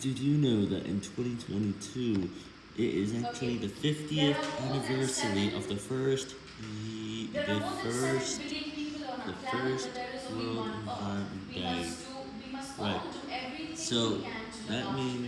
Did you know that in 2022, it is actually the 50th anniversary of the first, the, the first, the first World. Environment Day. Right. So, that means,